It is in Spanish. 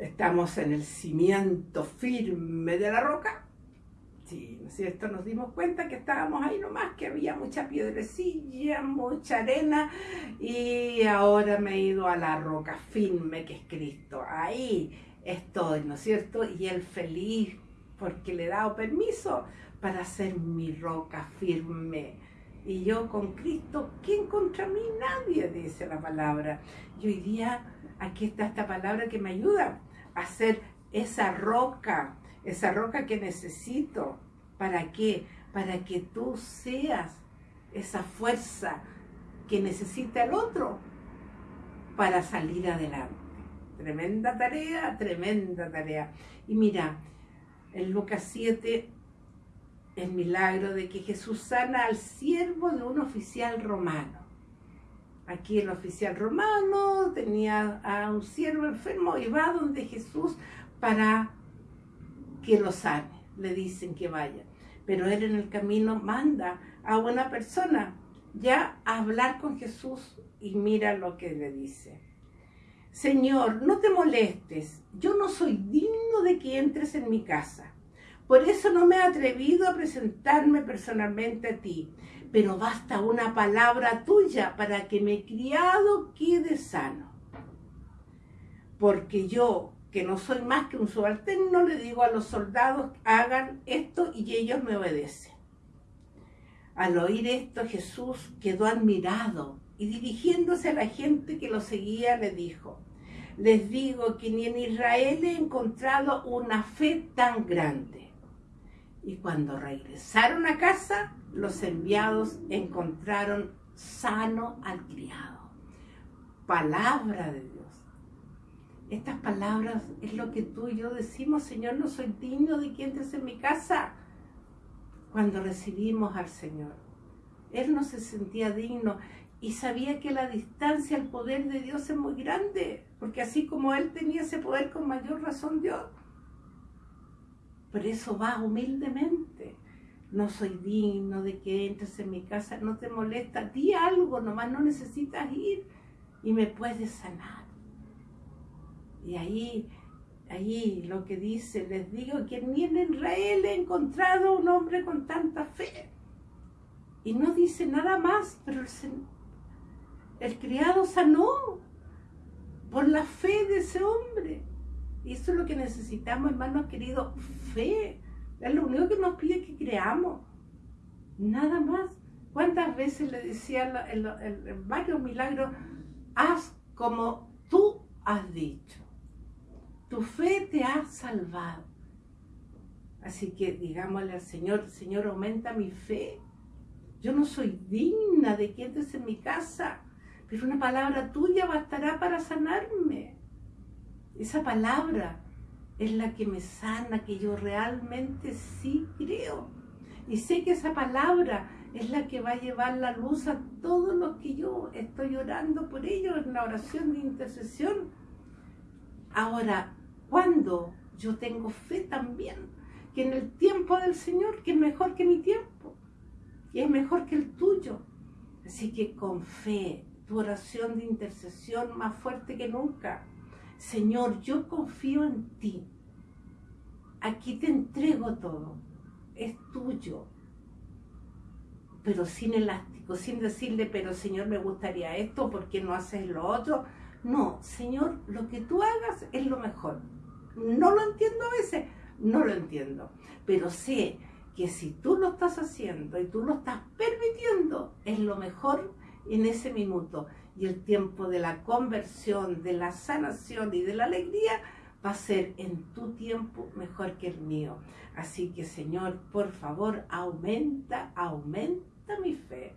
estamos en el cimiento firme de la roca. Sí, ¿no es cierto? Nos dimos cuenta que estábamos ahí nomás, que había mucha piedrecilla, mucha arena, y ahora me he ido a la roca firme que es Cristo. Ahí estoy, ¿no es cierto? Y él feliz porque le he dado permiso para ser mi roca firme. Y yo con Cristo, ¿quién contra mí? Nadie, dice la palabra. Y hoy día aquí está esta palabra que me ayuda a ser esa roca, esa roca que necesito. ¿Para qué? Para que tú seas esa fuerza que necesita el otro para salir adelante. Tremenda tarea, tremenda tarea. Y mira, en Lucas 7, el milagro de que Jesús sana al siervo de un oficial romano. Aquí el oficial romano tenía a un siervo enfermo y va donde Jesús para que lo sane. Le dicen que vaya. Pero él en el camino manda a una persona ya a hablar con Jesús y mira lo que le dice. Señor, no te molestes, yo no soy digno de que entres en mi casa. Por eso no me he atrevido a presentarme personalmente a ti, pero basta una palabra tuya para que mi criado quede sano. Porque yo, que no soy más que un subalterno, le digo a los soldados, hagan esto y ellos me obedecen. Al oír esto, Jesús quedó admirado y dirigiéndose a la gente que lo seguía, le dijo, les digo que ni en Israel he encontrado una fe tan grande. Y cuando regresaron a casa, los enviados encontraron sano al criado. Palabra de Dios. Estas palabras es lo que tú y yo decimos, Señor, no soy digno de que entres en mi casa. Cuando recibimos al Señor, Él no se sentía digno y sabía que la distancia al poder de Dios es muy grande, porque así como Él tenía ese poder, con mayor razón Dios por eso va humildemente. No soy digno de que entres en mi casa, no te molesta, di algo, nomás no necesitas ir y me puedes sanar. Y ahí, ahí lo que dice, les digo que ni en Israel he encontrado un hombre con tanta fe. Y no dice nada más, pero el, el criado sanó por la fe de ese hombre. Y eso es lo que necesitamos, hermanos queridos, fe. Es lo único que nos pide que creamos. Nada más. ¿Cuántas veces le decía en, varios milagros, haz como tú has dicho? Tu fe te ha salvado. Así que digámosle al Señor, Señor, aumenta mi fe. Yo no soy digna de que entres en mi casa, pero una palabra tuya bastará para sanarme. Esa palabra es la que me sana, que yo realmente sí creo. Y sé que esa palabra es la que va a llevar la luz a todos los que yo estoy orando por ellos en la oración de intercesión. Ahora, cuando yo tengo fe también, que en el tiempo del Señor, que es mejor que mi tiempo, y es mejor que el tuyo. Así que con fe, tu oración de intercesión más fuerte que nunca, Señor, yo confío en ti. Aquí te entrego todo. Es tuyo. Pero sin elástico, sin decirle, pero Señor, me gustaría esto, ¿por qué no haces lo otro? No, Señor, lo que tú hagas es lo mejor. No lo entiendo a veces, no lo entiendo. Pero sé que si tú lo estás haciendo y tú lo estás permitiendo, es lo mejor en ese minuto y el tiempo de la conversión, de la sanación y de la alegría va a ser en tu tiempo mejor que el mío. Así que Señor, por favor, aumenta, aumenta mi fe.